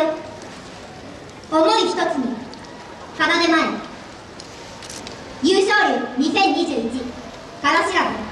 よ。思い一つに奏で前。優勝率2021からしらぶ